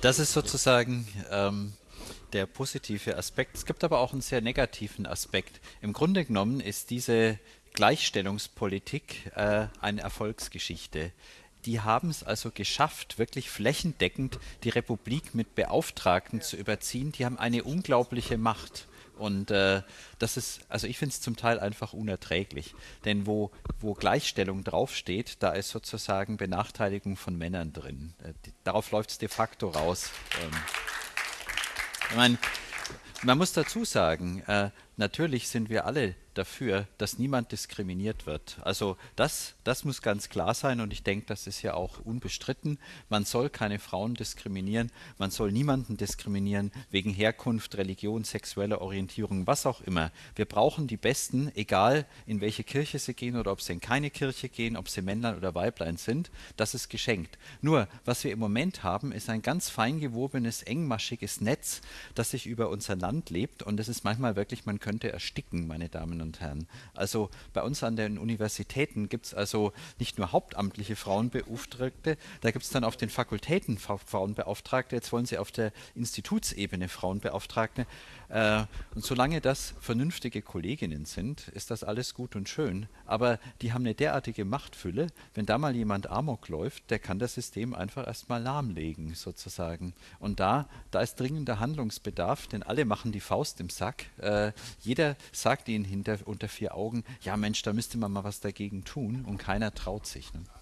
Das ist sozusagen ähm, der positive Aspekt. Es gibt aber auch einen sehr negativen Aspekt. Im Grunde genommen ist diese Gleichstellungspolitik äh, eine Erfolgsgeschichte. Die haben es also geschafft, wirklich flächendeckend die Republik mit Beauftragten zu überziehen. Die haben eine unglaubliche Macht. Und äh, das ist, also ich finde es zum Teil einfach unerträglich. Denn wo, wo Gleichstellung draufsteht, da ist sozusagen Benachteiligung von Männern drin. Äh, die, darauf läuft es de facto raus. Ähm, ich meine, man muss dazu sagen, äh, natürlich sind wir alle dafür, dass niemand diskriminiert wird. Also das, das muss ganz klar sein und ich denke, das ist ja auch unbestritten. Man soll keine Frauen diskriminieren, man soll niemanden diskriminieren wegen Herkunft, Religion, sexueller Orientierung, was auch immer. Wir brauchen die Besten, egal in welche Kirche sie gehen oder ob sie in keine Kirche gehen, ob sie Männlein oder Weiblein sind, das ist geschenkt. Nur, was wir im Moment haben, ist ein ganz fein gewobenes, engmaschiges Netz, das sich über unser Land lebt und es ist manchmal wirklich, man könnte ersticken, meine Damen und und Herren. Also bei uns an den Universitäten gibt es also nicht nur hauptamtliche Frauenbeauftragte, da gibt es dann auf den Fakultäten Frauenbeauftragte, jetzt wollen sie auf der Institutsebene Frauenbeauftragte. Äh, und solange das vernünftige Kolleginnen sind, ist das alles gut und schön. Aber die haben eine derartige Machtfülle, wenn da mal jemand Amok läuft, der kann das System einfach erstmal lahmlegen, sozusagen. Und da, da ist dringender Handlungsbedarf, denn alle machen die Faust im Sack. Äh, jeder sagt ihnen hinter unter vier Augen, ja Mensch, da müsste man mal was dagegen tun und keiner traut sich. Ne?